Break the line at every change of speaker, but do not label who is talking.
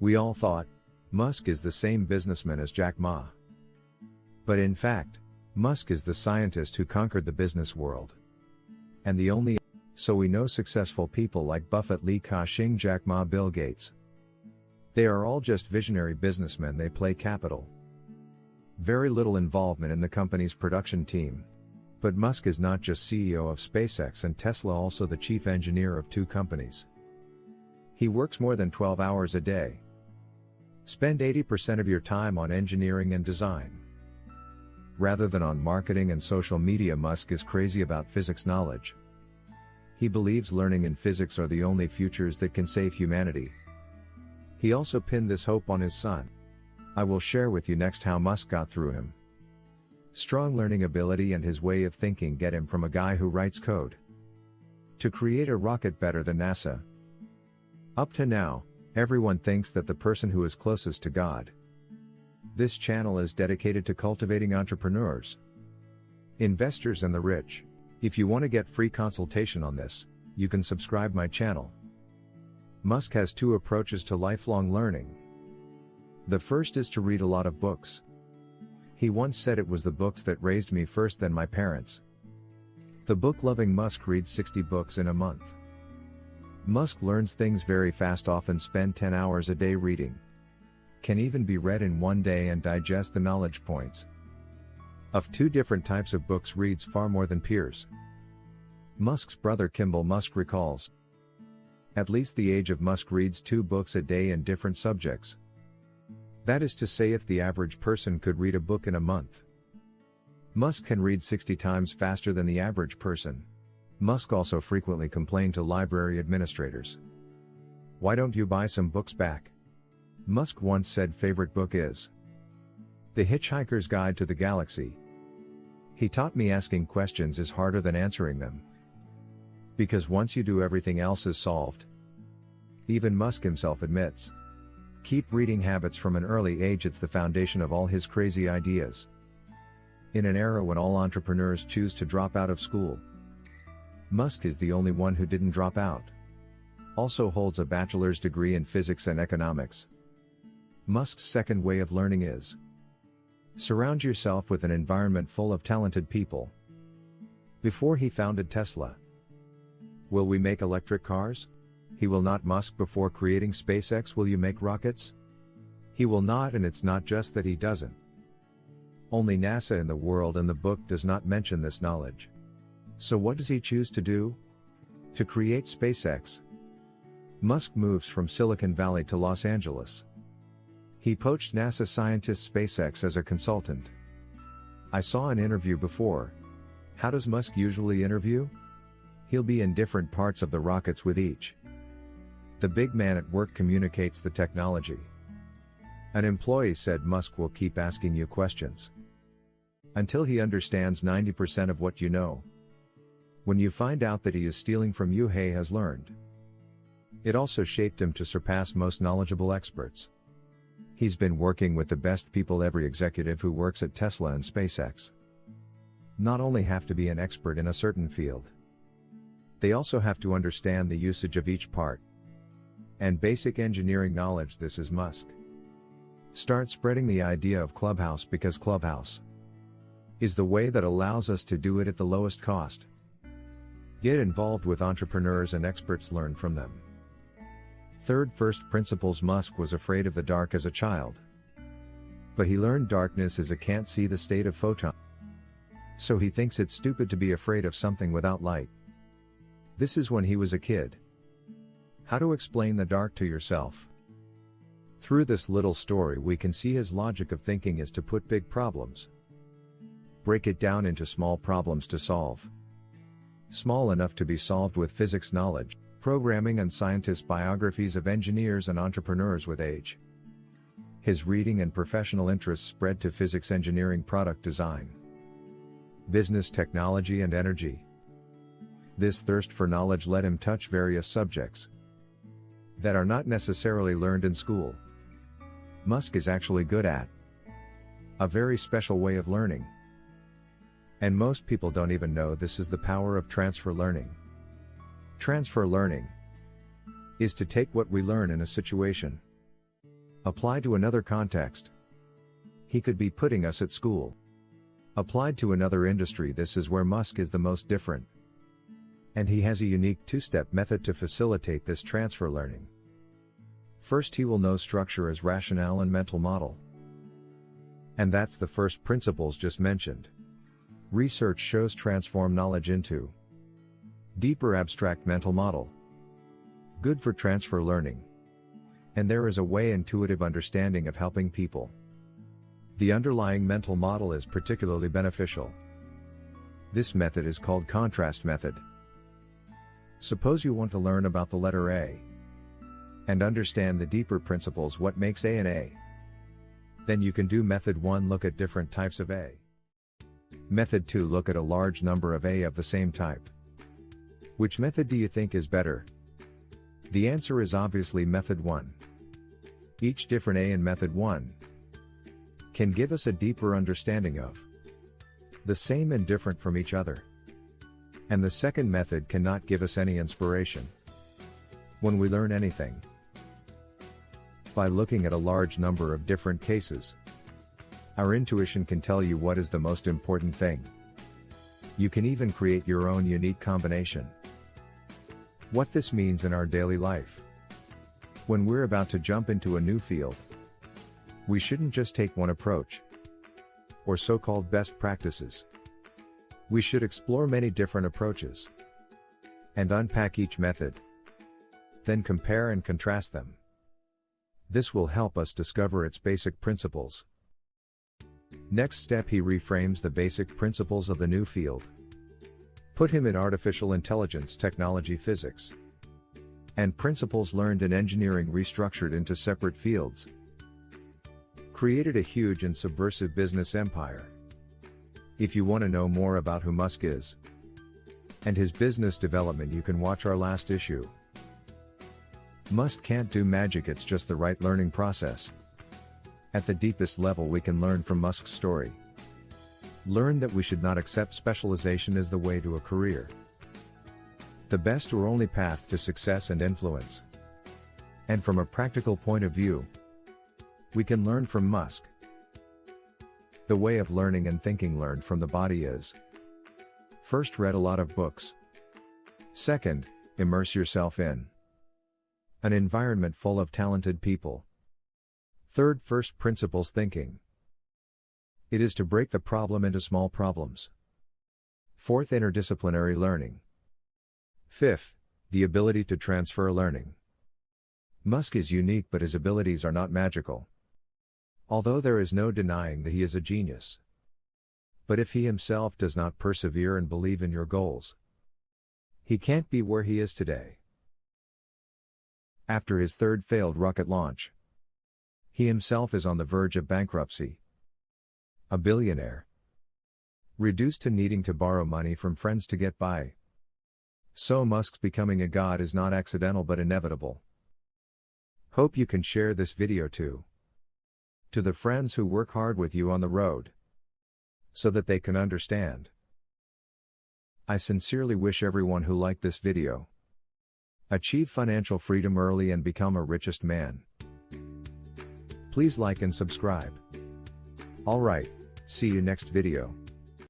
We all thought, Musk is the same businessman as Jack Ma. But in fact, Musk is the scientist who conquered the business world. And the only so we know successful people like Buffett, Li Ka-shing, Jack Ma, Bill Gates. They are all just visionary businessmen they play capital. Very little involvement in the company's production team. But Musk is not just CEO of SpaceX and Tesla also the chief engineer of two companies. He works more than 12 hours a day. Spend 80% of your time on engineering and design. Rather than on marketing and social media Musk is crazy about physics knowledge. He believes learning and physics are the only futures that can save humanity. He also pinned this hope on his son. I will share with you next how Musk got through him. Strong learning ability and his way of thinking get him from a guy who writes code to create a rocket better than NASA. Up to now, everyone thinks that the person who is closest to God. This channel is dedicated to cultivating entrepreneurs, investors and the rich. If you want to get free consultation on this, you can subscribe my channel. Musk has two approaches to lifelong learning. The first is to read a lot of books. He once said it was the books that raised me first than my parents. The book-loving Musk reads 60 books in a month. Musk learns things very fast often spend 10 hours a day reading. Can even be read in one day and digest the knowledge points. Of two different types of books reads far more than peers. Musk's brother Kimball Musk recalls. At least the age of Musk reads two books a day in different subjects. That is to say if the average person could read a book in a month. Musk can read 60 times faster than the average person. Musk also frequently complained to library administrators. Why don't you buy some books back? Musk once said favorite book is The Hitchhiker's Guide to the Galaxy, he taught me asking questions is harder than answering them. Because once you do everything else is solved. Even Musk himself admits. Keep reading habits from an early age it's the foundation of all his crazy ideas. In an era when all entrepreneurs choose to drop out of school. Musk is the only one who didn't drop out. Also holds a bachelor's degree in physics and economics. Musk's second way of learning is Surround yourself with an environment full of talented people. Before he founded Tesla. Will we make electric cars? He will not Musk before creating SpaceX will you make rockets? He will not and it's not just that he doesn't. Only NASA in the world and the book does not mention this knowledge. So what does he choose to do? To create SpaceX. Musk moves from Silicon Valley to Los Angeles. He poached NASA scientist SpaceX as a consultant. I saw an interview before. How does Musk usually interview? He'll be in different parts of the rockets with each. The big man at work communicates the technology. An employee said Musk will keep asking you questions. Until he understands 90% of what you know. When you find out that he is stealing from you, Hay has learned. It also shaped him to surpass most knowledgeable experts. He's been working with the best people every executive who works at Tesla and SpaceX. Not only have to be an expert in a certain field. They also have to understand the usage of each part. And basic engineering knowledge this is Musk. Start spreading the idea of Clubhouse because Clubhouse is the way that allows us to do it at the lowest cost. Get involved with entrepreneurs and experts learn from them. Third first principles Musk was afraid of the dark as a child. But he learned darkness is a can't see the state of photon. So he thinks it's stupid to be afraid of something without light. This is when he was a kid. How to explain the dark to yourself. Through this little story we can see his logic of thinking is to put big problems. Break it down into small problems to solve. Small enough to be solved with physics knowledge programming and scientist biographies of engineers and entrepreneurs with age. His reading and professional interests spread to physics engineering product design, business technology and energy. This thirst for knowledge let him touch various subjects that are not necessarily learned in school. Musk is actually good at a very special way of learning. And most people don't even know this is the power of transfer learning. Transfer learning is to take what we learn in a situation Apply to another context. He could be putting us at school. Applied to another industry, this is where Musk is the most different. And he has a unique two step method to facilitate this transfer learning. First, he will know structure as rationale and mental model. And that's the first principles just mentioned. Research shows transform knowledge into deeper abstract mental model. Good for transfer learning. And there is a way intuitive understanding of helping people. The underlying mental model is particularly beneficial. This method is called contrast method. Suppose you want to learn about the letter A and understand the deeper principles what makes A an A. Then you can do method 1 look at different types of A. Method 2 look at a large number of A of the same type. Which method do you think is better? The answer is obviously method 1. Each different A in method 1 can give us a deeper understanding of the same and different from each other. And the second method cannot give us any inspiration. When we learn anything, by looking at a large number of different cases. Our intuition can tell you what is the most important thing. You can even create your own unique combination. What this means in our daily life. When we're about to jump into a new field, we shouldn't just take one approach or so-called best practices. We should explore many different approaches and unpack each method. Then compare and contrast them. This will help us discover its basic principles. Next step he reframes the basic principles of the new field. Put him in artificial intelligence technology physics. And principles learned in engineering restructured into separate fields. Created a huge and subversive business empire. If you want to know more about who Musk is and his business development you can watch our last issue. Musk can't do magic it's just the right learning process. At the deepest level we can learn from Musk's story. Learn that we should not accept specialization as the way to a career. The best or only path to success and influence. And from a practical point of view, we can learn from Musk. The way of learning and thinking learned from the body is First read a lot of books. Second, immerse yourself in an environment full of talented people. Third, first principles thinking. It is to break the problem into small problems. Fourth, interdisciplinary learning. Fifth, the ability to transfer learning. Musk is unique, but his abilities are not magical. Although there is no denying that he is a genius. But if he himself does not persevere and believe in your goals, he can't be where he is today after his third failed rocket launch. He himself is on the verge of bankruptcy. A billionaire. Reduced to needing to borrow money from friends to get by. So Musk's becoming a god is not accidental but inevitable. Hope you can share this video too. To the friends who work hard with you on the road. So that they can understand. I sincerely wish everyone who liked this video Achieve financial freedom early and become a richest man. Please like and subscribe. Alright, see you next video.